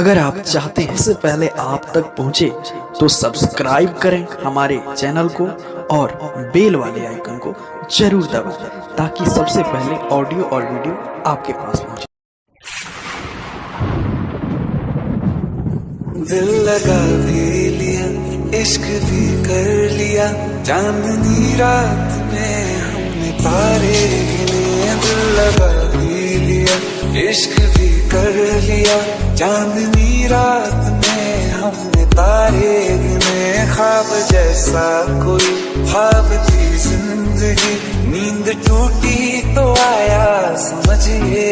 अगर आप चाहते हैं सबसे पहले आप तक पहुँचे तो सब्सक्राइब करें हमारे चैनल को और बेल वाले आइकन को ज़रूर दबाएँ, ताकि सबसे पहले ऑडियो और वीडियो आपके पास पहुँचे। दिल लगा भी लिया, इश्क भी कर लिया, चांदनी रात में हमने तारे दिल लगा इश्क भी कर लिया। चांदनी रात में हमने तारे गिने ख्वाब जैसा कोई। ख्वाब थी ज़िंदगी, नींद टूटी तो आया, समझिए।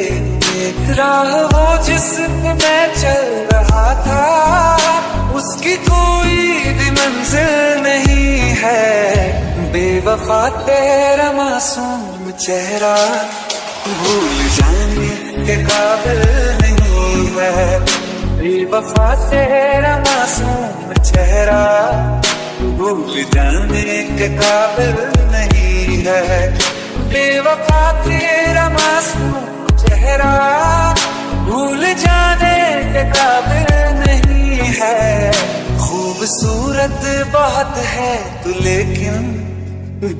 वो जिस पे मैं चल रहा था। उसकी कोई भी मंजिल नहीं है। बेवफा तेरा मासूम चेहरा। भूल जाने के काबिल नहीं है। बेवफा तेरा मासूम चेहरा भूल जाने के काबिल नहीं है। बेवफा तेरा मासूम चेहरा भूल जाने के काबिल नहीं है। खूबसूरत बहुत है तू, लेकिन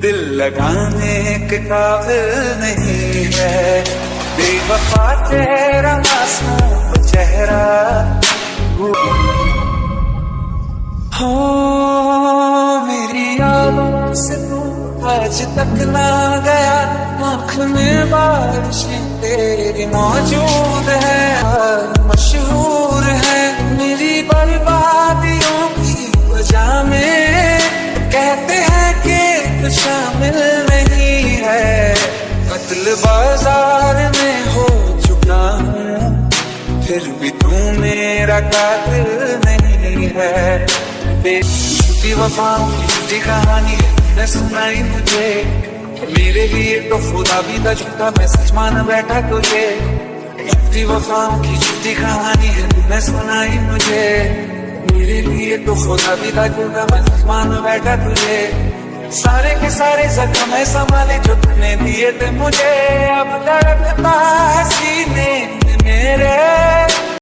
दिल लगाने के काबिल नहीं है। बेवफा तेरा मासूम चेहरा। हो मेरी यादों से तू आज तक ना गया। आँख में बारिशें तेरी मौजूद है। मशहूर है मेरी बर्बादियों की वजह में। कहते हैं कि शामिल नहीं है। कत्ल बाज़ार फिर भी तू मेरा कातिल नहीं है। बेटी वफाओं की कहानी है, सुनाई मुझे। मेरे लिए तो खुदा भी था, झूठा मैं सच मान बैठा तुझे। झूठी वफाओं की झूठी कहानी है, मैं सुनाई मुझे। मेरे लिए तो खुदा भी था, झूठा मैं सच मान बैठा तुझे। सारे के सारे जख्म है, संभाले जो तूने दिए थे मुझे। अब दर्द सीने मेरे।